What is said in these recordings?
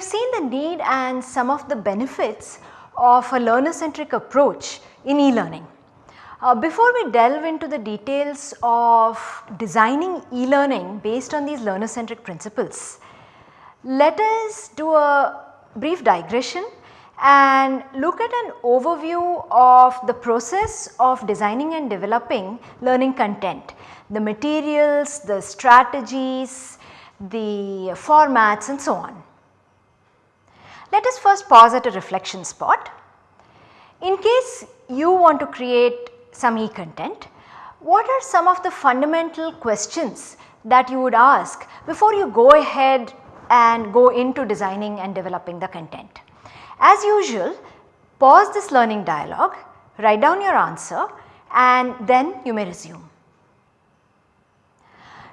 have seen the need and some of the benefits of a learner centric approach in e-learning. Uh, before we delve into the details of designing e-learning based on these learner centric principles, let us do a brief digression and look at an overview of the process of designing and developing learning content, the materials, the strategies, the formats and so on. Let us first pause at a reflection spot. In case you want to create some e-content, what are some of the fundamental questions that you would ask before you go ahead and go into designing and developing the content. As usual pause this learning dialogue, write down your answer and then you may resume.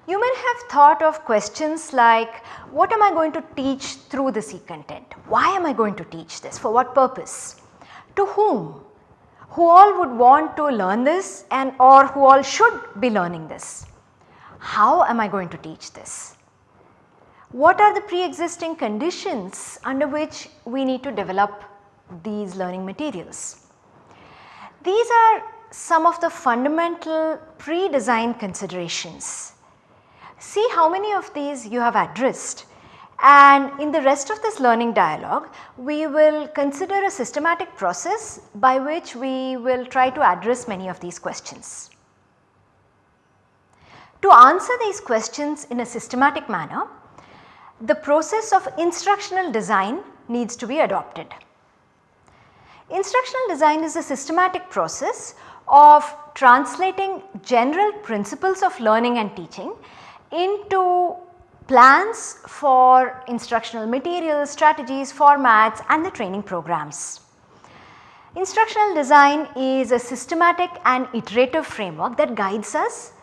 You may have thought of questions like what am I going to teach through this e-content? Why am I going to teach this? For what purpose? To whom? Who all would want to learn this and or who all should be learning this? How am I going to teach this? what are the pre-existing conditions under which we need to develop these learning materials. These are some of the fundamental pre-design considerations. See how many of these you have addressed and in the rest of this learning dialogue we will consider a systematic process by which we will try to address many of these questions. To answer these questions in a systematic manner the process of instructional design needs to be adopted. Instructional design is a systematic process of translating general principles of learning and teaching into plans for instructional materials, strategies, formats and the training programs. Instructional design is a systematic and iterative framework that guides us.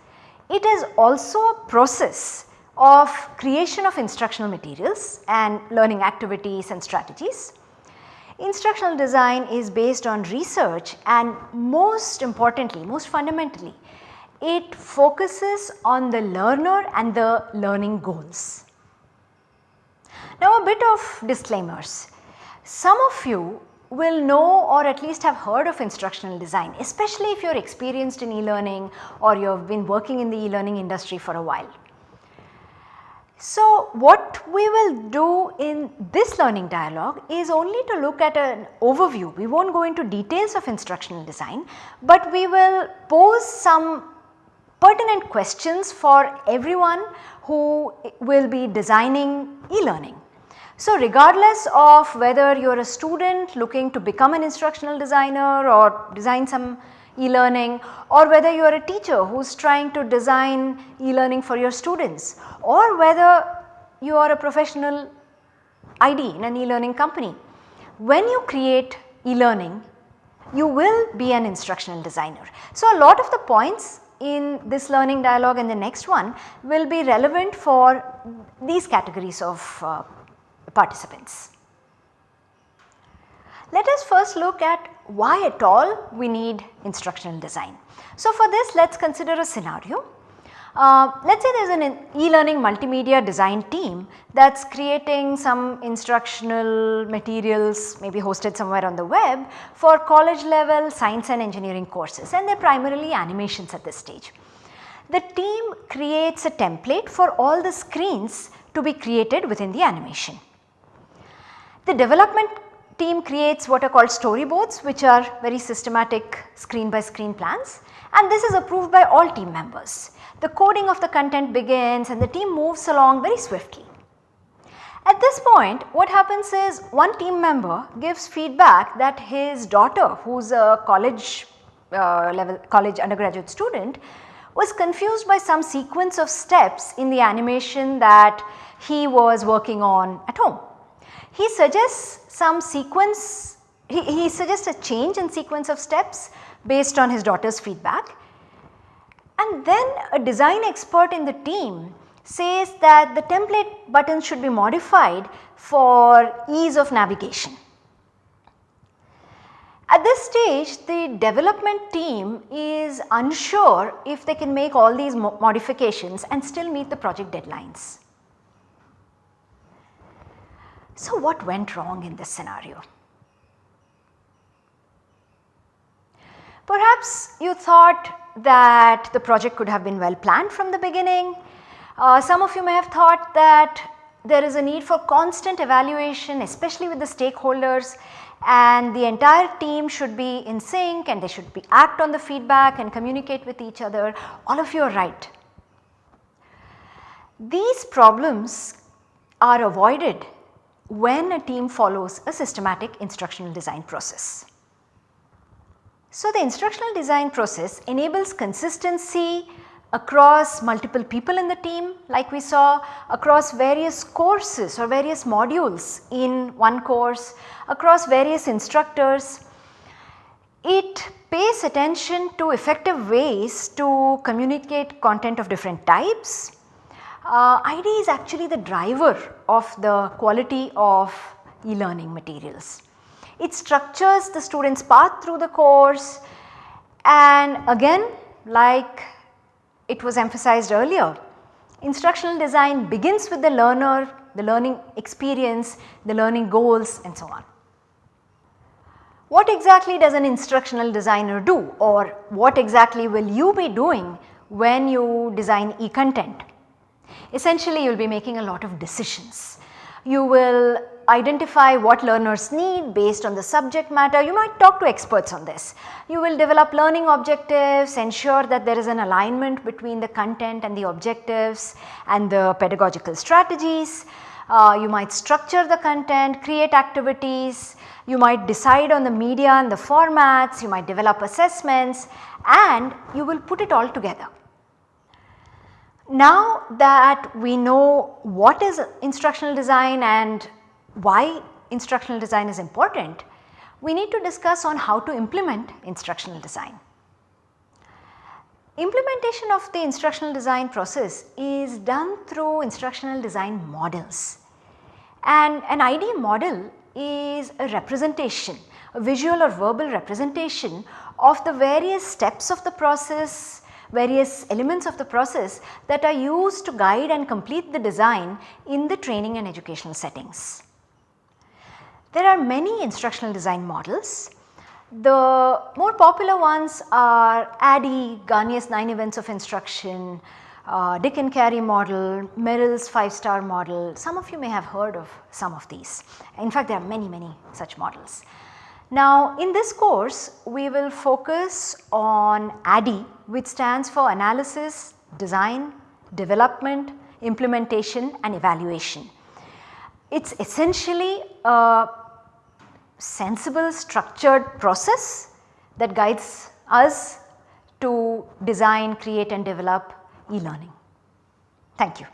It is also a process of creation of instructional materials and learning activities and strategies. Instructional design is based on research and most importantly, most fundamentally, it focuses on the learner and the learning goals. Now a bit of disclaimers. Some of you will know or at least have heard of instructional design, especially if you are experienced in e-learning or you have been working in the e-learning industry for a while. So, what we will do in this learning dialogue is only to look at an overview. We will not go into details of instructional design, but we will pose some pertinent questions for everyone who will be designing e-learning. So, regardless of whether you are a student looking to become an instructional designer or design some e-learning or whether you are a teacher who is trying to design e-learning for your students or whether you are a professional ID in an e-learning company. When you create e-learning you will be an instructional designer. So, a lot of the points in this learning dialogue and the next one will be relevant for these categories of uh, participants. Let us first look at why at all we need instructional design. So, for this let us consider a scenario. Uh, let us say there is an e-learning multimedia design team that is creating some instructional materials maybe hosted somewhere on the web for college level science and engineering courses and they are primarily animations at this stage. The team creates a template for all the screens to be created within the animation. The development team creates what are called storyboards which are very systematic screen by screen plans and this is approved by all team members. The coding of the content begins and the team moves along very swiftly. At this point what happens is one team member gives feedback that his daughter who is a college uh, level college undergraduate student was confused by some sequence of steps in the animation that he was working on at home. He suggests some sequence, he, he suggests a change in sequence of steps based on his daughter's feedback. And then a design expert in the team says that the template button should be modified for ease of navigation. At this stage the development team is unsure if they can make all these mo modifications and still meet the project deadlines. So what went wrong in this scenario? Perhaps you thought that the project could have been well planned from the beginning. Uh, some of you may have thought that there is a need for constant evaluation especially with the stakeholders and the entire team should be in sync and they should be act on the feedback and communicate with each other. All of you are right. These problems are avoided when a team follows a systematic instructional design process. So, the instructional design process enables consistency across multiple people in the team like we saw across various courses or various modules in one course, across various instructors. It pays attention to effective ways to communicate content of different types. Uh, ID is actually the driver of the quality of e-learning materials. It structures the student's path through the course and again like it was emphasized earlier, instructional design begins with the learner, the learning experience, the learning goals and so on. What exactly does an instructional designer do or what exactly will you be doing when you design e-content? Essentially you will be making a lot of decisions. You will identify what learners need based on the subject matter. You might talk to experts on this. You will develop learning objectives, ensure that there is an alignment between the content and the objectives and the pedagogical strategies. Uh, you might structure the content, create activities, you might decide on the media and the formats, you might develop assessments and you will put it all together. Now that we know what is instructional design and why instructional design is important, we need to discuss on how to implement instructional design. Implementation of the instructional design process is done through instructional design models and an ID model is a representation, a visual or verbal representation of the various steps of the process, various elements of the process that are used to guide and complete the design in the training and educational settings. There are many instructional design models. The more popular ones are ADDIE, Gagné's 9 events of instruction, uh, Dick and Carey model, Merrill's 5 star model, some of you may have heard of some of these. In fact, there are many, many such models. Now, in this course, we will focus on ADDIE which stands for Analysis, Design, Development, Implementation and Evaluation. It is essentially a sensible structured process that guides us to design, create and develop e-learning. Thank you.